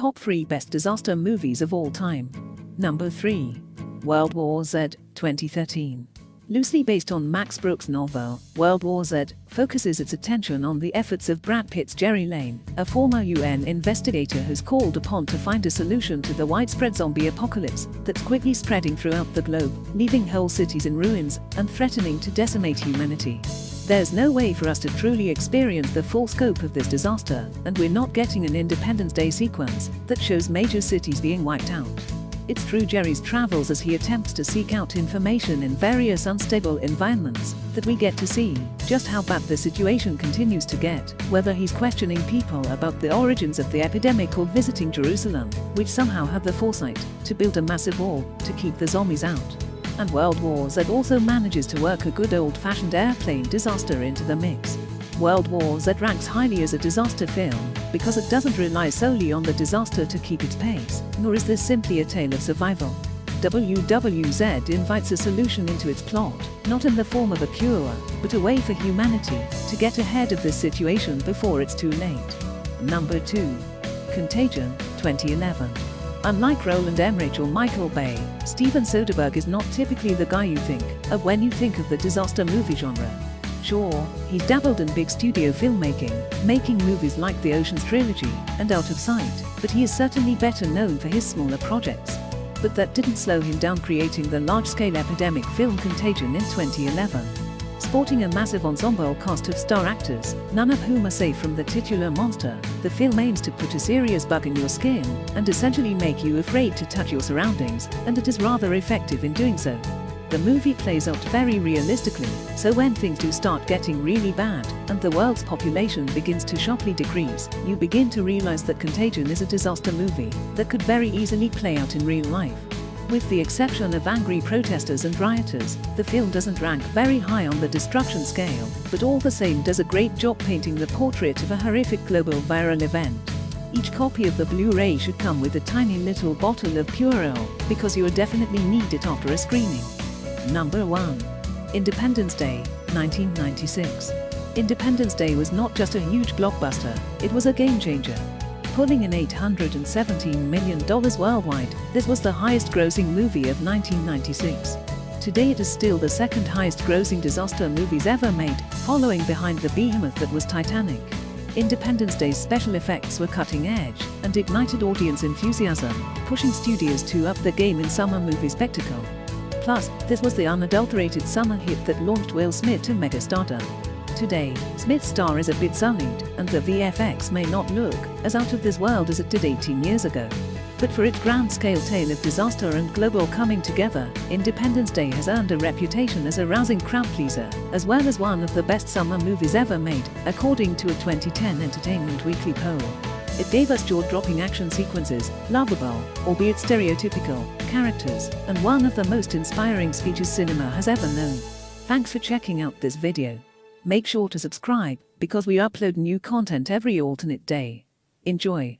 top 3 best disaster movies of all time. Number 3. World War Z, 2013. Loosely based on Max Brooks' novel, World War Z focuses its attention on the efforts of Brad Pitt's Gerry Lane, a former UN investigator who's called upon to find a solution to the widespread zombie apocalypse that's quickly spreading throughout the globe, leaving whole cities in ruins and threatening to decimate humanity. There's no way for us to truly experience the full scope of this disaster, and we're not getting an Independence Day sequence that shows major cities being wiped out. It's through Gerry's travels as he attempts to seek out information in various unstable environments that we get to see just how bad the situation continues to get, whether he's questioning people about the origins of the epidemic or visiting Jerusalem, which somehow had the foresight to build a massive wall to keep the zombies out. And World War Z also manages to work a good old-fashioned airplane disaster into the mix. World War Z ranks highly as a disaster film because it doesn't rely solely on the disaster to keep its pace, nor is this simply a tale of survival. WWZ invites a solution into its plot, not in the form of a cure, but a way for humanity to get ahead of this situation before it's too late. Number 2. Contagion, 2011. Unlike Roland Emmerich or Michael Bay, Steven Soderbergh is not typically the guy you think of when you think of the disaster movie genre. Sure, he's dabbled in big studio filmmaking, making movies like the Ocean's Trilogy and Out of Sight, but he is certainly better known for his smaller projects. But that didn't slow him down creating the large-scale epidemic film Contagion in 2011. Sporting a massive ensemble cast of star actors, none of whom are safe from the titular monster, the film aims to put a serious bug in your skin and essentially make you afraid to touch your surroundings, and it is rather effective in doing so. The movie plays out very realistically, so when things do start getting really bad, and the world's population begins to sharply decrease, you begin to realize that Contagion is a disaster movie that could very easily play out in real life. With the exception of angry protesters and rioters, the film doesn't rank very high on the destruction scale, but all the same does a great job painting the portrait of a horrific global viral event. Each copy of the Blu-ray should come with a tiny little bottle of Purell, because you will definitely need it after a screening. Number 1. Independence Day, 1996. Independence Day was not just a huge blockbuster, it was a game changer. Pulling in $817 million worldwide, this was the highest grossing movie of 1996. Today it is still the second highest grossing disaster movies ever made, following behind the behemoth that was Titanic. Independence Day's special effects were cutting edge and ignited audience enthusiasm, pushing studios to up the game in summer movie spectacle. Plus, this was the unadulterated summer hit that launched Will Smith to megastardom. Today, Smith's star is a bit sullied, and the VFX may not look as out of this world as it did 18 years ago. But for its grand-scale tale of disaster and global coming together, Independence Day has earned a reputation as a rousing crowd-pleaser, as well as one of the best summer movies ever made, according to a 2010 Entertainment Weekly poll. It gave us jaw-dropping action sequences, lovable, albeit stereotypical, characters, and one of the most inspiring speeches cinema has ever known. Thanks for checking out this video. Make sure to subscribe, because we upload new content every alternate day. Enjoy.